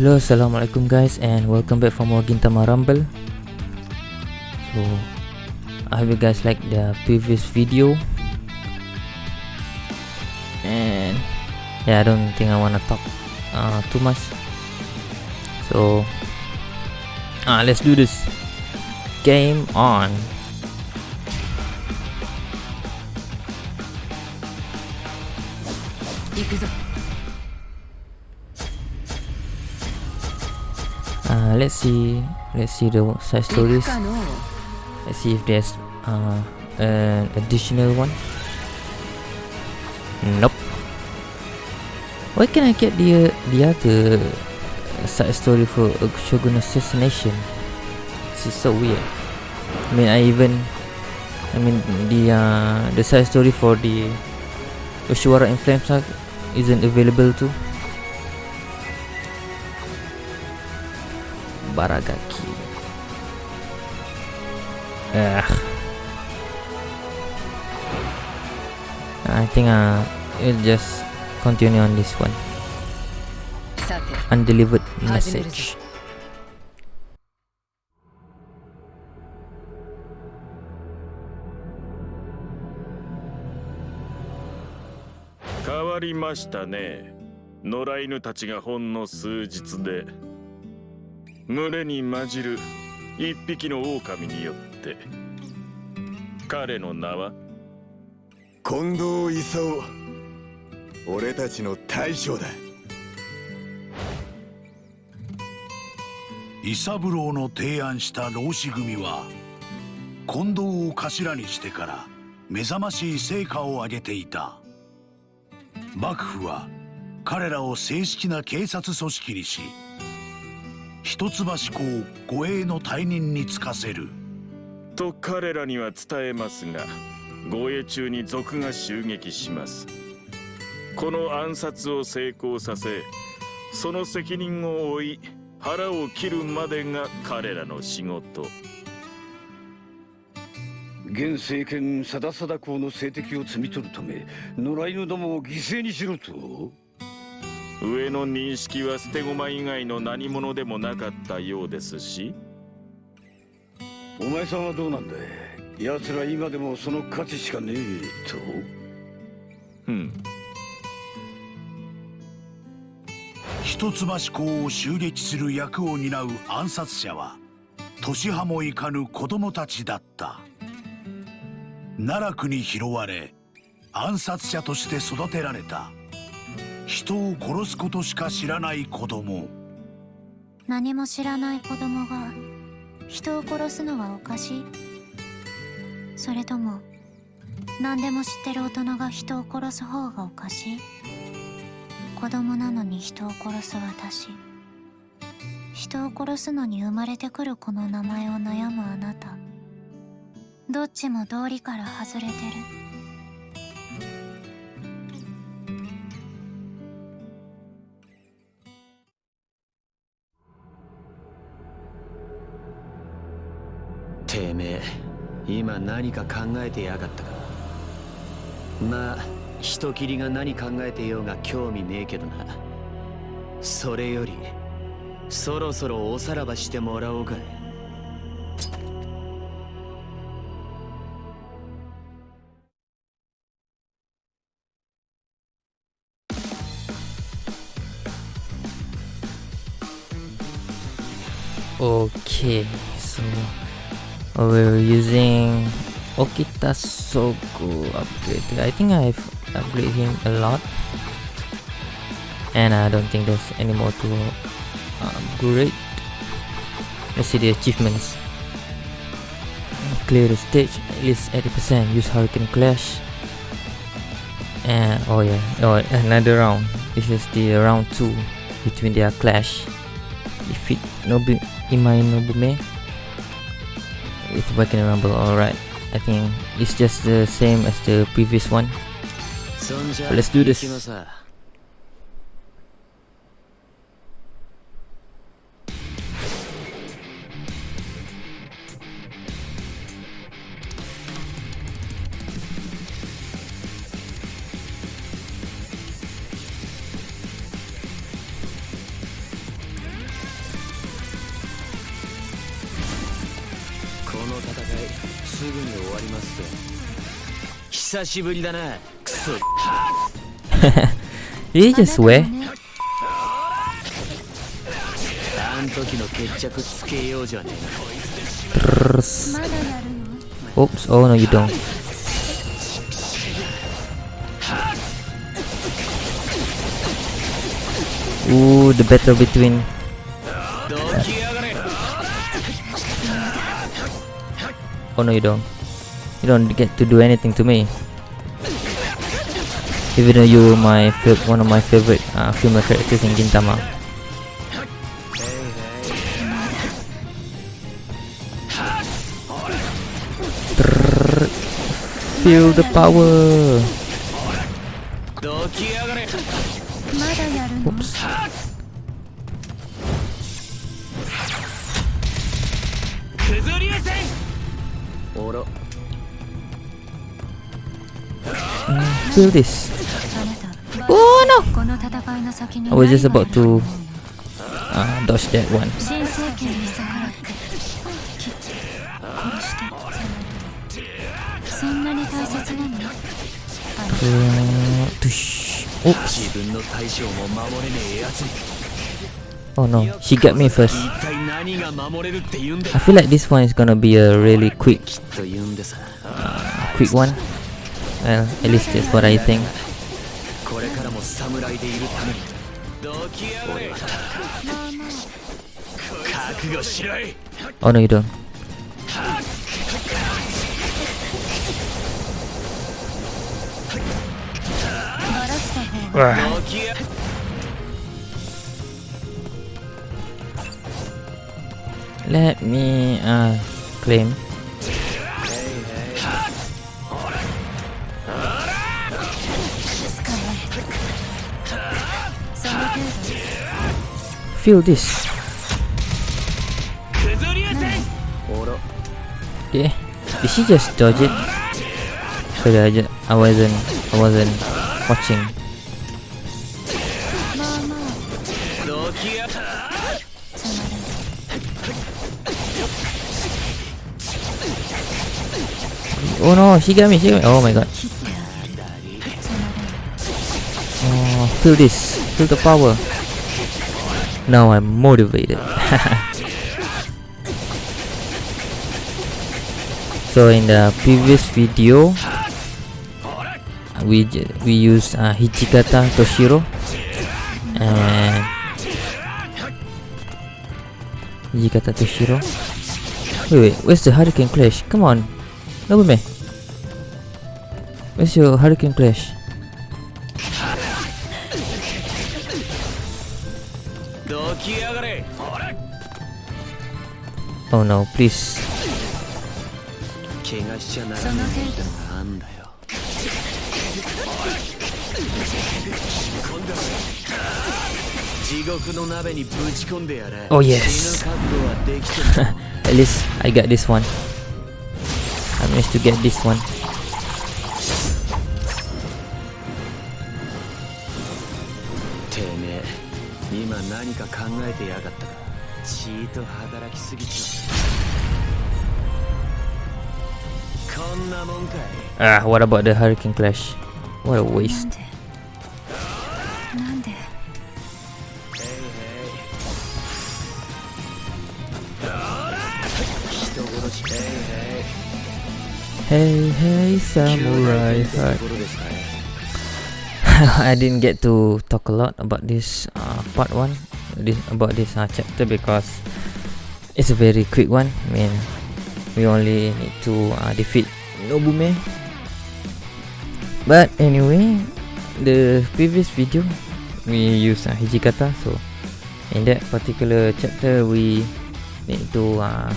Hello, assalamualaikum guys, and welcome back for more Gintama Rumble. So, I hope you guys like the previous video. And yeah, I don't think I wanna talk uh, too much. So, uh, let's do this. Game on. Uh, let's see. Let's see the side stories. Let's see if there's uh, an additional one. Nope. Why can I get the the other side story for Shogun assassination? This is so weird. I mean, I even, I mean, the uh, the side story for the Yoshiwara in Flames isn't available too. Baragaki. Ugh. I think uh, we'll just continue on this one. Undelivered message. 変わりましたね野良犬たちがほんの数日で群れに混じる一匹の狼によって彼の名は？近藤勲。俺たちの大将だ。伊三郎の提案した浪士組は近藤を頭にしてから目覚ましい成果を上げていた。幕府は彼らを正式な警察組織にし一橋公護衛の退任に就かせる。と彼らには伝えますが護衛中に賊が襲撃します。この暗殺を成功させその責任を負い腹を切るまでが彼らの仕事。現政権さださだ公の政敵を摘み取るため野良犬どもを犠牲にしろと上の認識は捨て駒以外の何者でもなかったようですし。お前さんはどうなんだい？奴ら今でもその価値しかねえと？うん。一橋公を襲撃する役を担う暗殺者は年派もいかぬ子供たちだった。奈落に拾われ暗殺者として育てられた人を殺すことしか知らない子供。何も知らない子供が人を殺すのはおかしい。それとも何でも知ってる大人が人を殺す方がおかしい。子供なのに人を殺す私。人を殺すのに生まれてくる子の名前を悩むあなた。どっちも道理から外れてる。今何か考えてやがったか。まあ人斬りが何考えてようが興味ねえけどな。それよりそろそろおさらばしてもらおうか。Okay, so uh, Oh, we're using Okita Sougo upgrade. I think I've upgraded him a lot, and I don't think there's any more to upgrade. Let's see the achievements. Clear the stage at least 80%. Use Hurricane Clash. And oh yeah, oh another round. This is the round two between their clash. Defeat Nobu Imai Nobume it's working, Ramble. alright. I think it's just the same as the previous one. But let's do this. すぐに終わりますぜ。久しぶりだな いいですわあん時の決着つけようじゃねえか。プルスオプスオおお、the battle between Oh no you don't. You don't get to do anything to me. Even though you were my one of my favorite uh, female characters in Gintama. Feel the power! Oops. Mm, feel this. Oh no! I was just about to uh, dodge that one. Uh, Oops. Oh no, she got me first. 一体何が守れるって言うんだ I feel like this one is gonna be a really quick, きっと言うんでさ quick one. Well, at least that's what I think. これからも侍でいるためにどきやがれ覚悟しろい Oh no, you don't. Ah. Let me uh, claim. Feel this. Okay, did she just dodge it? Sorry, I, just, I wasn't, I wasn't watching. Oh no, Shigami, Shigami. Oh my god. Oh, feel this. Feel the power. Now I'm motivated. so in the previous video, we we use uh, Hijikata Toshiro and Hijikata Toshiro. Wait, wait, where's the Hurricane Clash? Come on, Double me. Where's your Hurricane Clash? Oh no, please. Oh yes. At least I got this one managed to get this one. Ah, what about the Hurricane Clash? What a waste. Hey, hey, samurai. I didn't get to talk a lot about this uh, part one, this, about this uh, chapter because it's a very quick one. I mean, we only need to uh, defeat Nobume. But anyway, the previous video we use uh, Hijikata, so in that particular chapter we need to uh,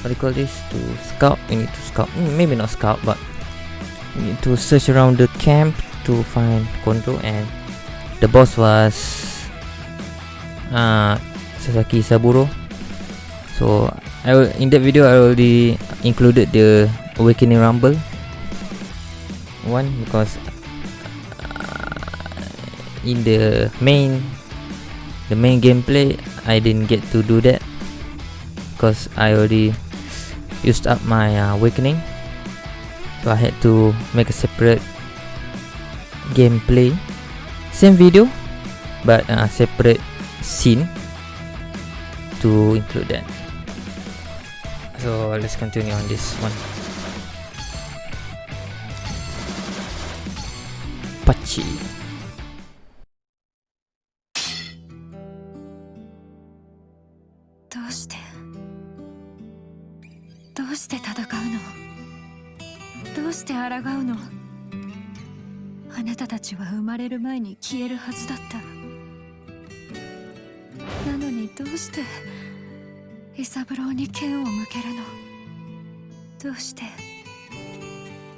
what do you call this? To scout. We need to scout. Mm, Maybe not scout, but we need to search around the camp to find Kondo and the boss was uh, Sasaki Isaburo. So I will, in that video I already included the Awakening Rumble one because uh, in the main the main gameplay I didn't get to do that because I already used up my uh, awakening. So I had to make a separate gameplay. Same video but uh, separate scene to include that. So let's continue on this one. Pachi 抗うの。あなたたちは生まれる前に消えるはずだった。なのにどうしてイサブローに剣を向けるの？どうして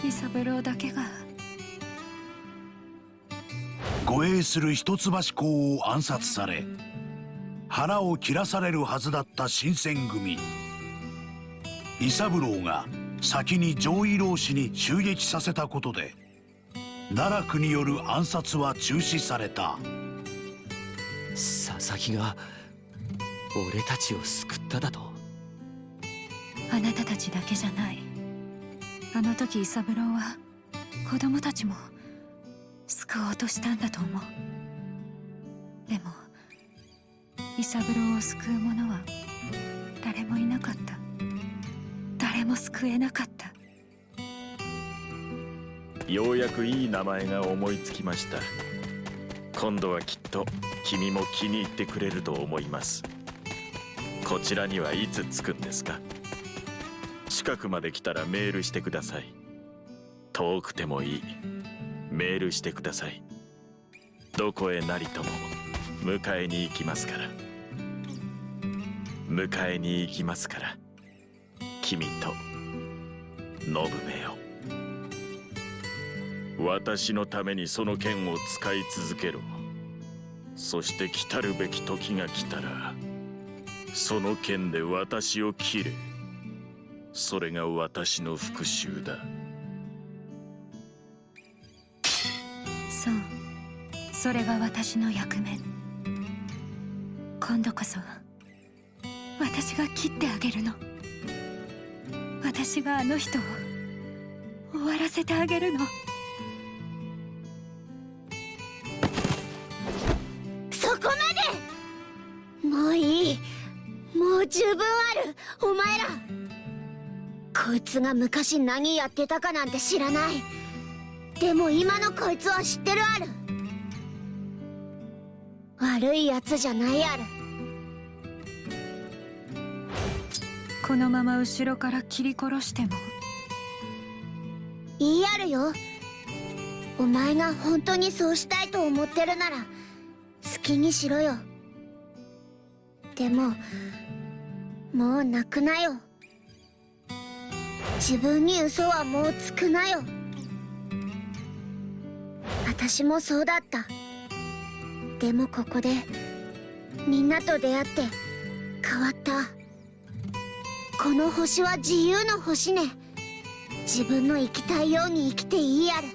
イサブローだけが？護衛する一橋公を暗殺され腹を切らされるはずだった新選組。伊三郎が先に上位老氏に襲撃させたことで奈落による暗殺は中止された。佐々木が俺たちを救っただと。あなたたちだけじゃない。あの時イサブローは子供たちも救おうとしたんだと思う。でもイサブローを救う者は誰もいなかった誰も救えなかった。ようやくいい名前が思いつきました。今度はきっと君も気に入ってくれると思います。こちらにはいつ着くんですか？近くまで来たらメールしてください。遠くてもいい。メールしてください。どこへなりとも。迎えに行きますから。迎えに行きますから。君と信めよ私のためにその剣を使い続けろ。そして来たるべき時が来たらその剣で私を切れ。それが私の復讐だ。そう。それが私の役目。今度こそ私が切ってあげるの。私があの人を終わらせてあげるの。そこまで！もういい。もう十分ある。お前ら。こいつが昔何やってたかなんて知らない。でも今のこいつは知ってるある。悪いやつじゃないある。このまま後ろから切り殺しても。言いあるよ。お前が本当にそうしたいと思ってるなら好きにしろよ。でももう泣くなよ。自分に嘘はもうつくなよ。私もそうだった。でもここでみんなと出会って変わった。この星は自由の星ね。自分の生きたいように生きていいやる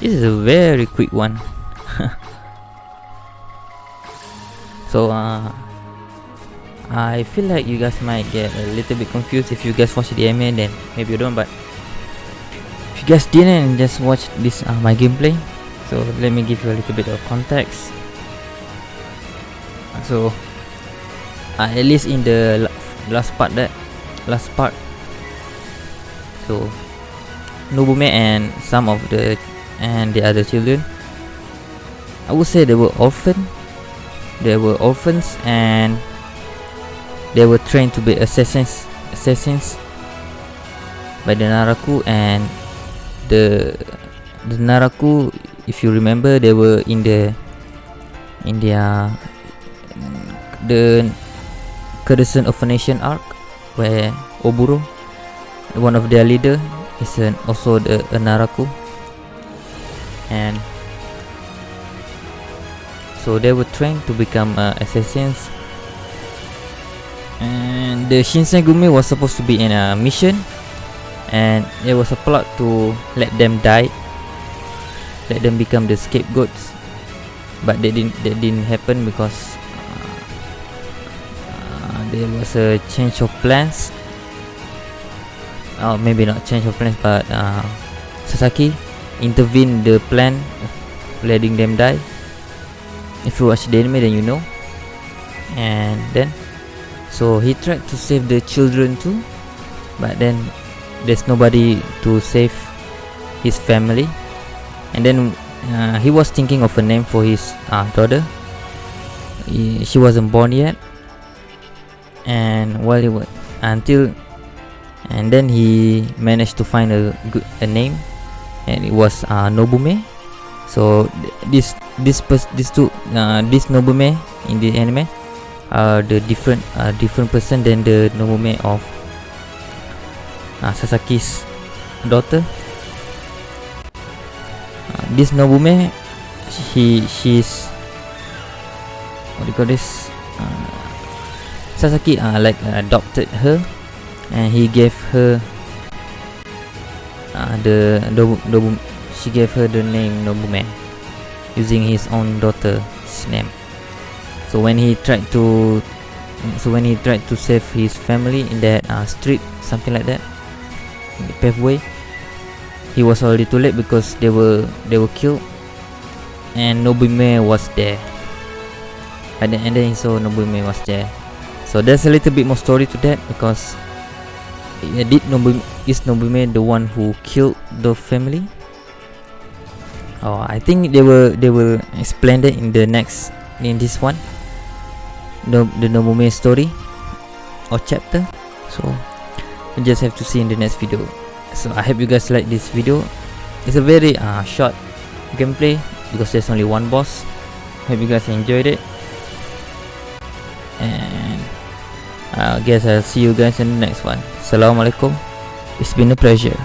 This is a very quick one. so uh I feel like you guys might get a little bit confused if you guys watch the anime then maybe you don't but if you guys didn't just watch this uh, my gameplay so let me give you a little bit of context so uh, at least in the last part that last part so Nobume and some of the and the other children. I would say they were orphan. They were orphans and they were trained to be assassins assassins by the Naraku and the the Naraku if you remember they were in the in their the Courtesan of a Nation arc where Oboro one of their leader is an, also the a Naraku and so they were trained to become uh, assassins. And the Shinsengumi was supposed to be in a mission and it was a plot to let them die let them become the scapegoats. But that didn't that didn't happen because uh, uh, there was a change of plans. Oh maybe not change of plans but uh, Sasaki intervened the plan of letting them die. If you watch the anime then you know. And then so he tried to save the children too but then there's nobody to save his family. And then uh, he was thinking of a name for his uh, daughter. He, she wasn't born yet. And while he was until and then he managed to find a good a name and it was uh, Nobume. So th- this this these two uh, this Nobume in the anime are the different uh, different person than the Nobume of uh, Sasaki's daughter. Uh, this Nobume he she's what do you call this? Uh, Sasaki uh, like uh, adopted her and he gave her uh, the Nobu, Nobu, she gave her the name Nobume using his own daughter's name. So when he tried to so when he tried to save his family in that uh, street something like that in the pathway he was already too late because they were they were killed and Nobume was there. And then, and then he saw Nobume was there. So there's a little bit more story to that because did Nobume is Nobume the one who killed the family. Oh I think they will they will explain that in the next in this one. The, the Nobume story or chapter. So we just have to see in the next video. So I hope you guys like this video. It's a very uh, short gameplay because there's only one boss. Hope you guys enjoyed it. And I guess I'll see you guys in the next one. Assalamualaikum it's been a pleasure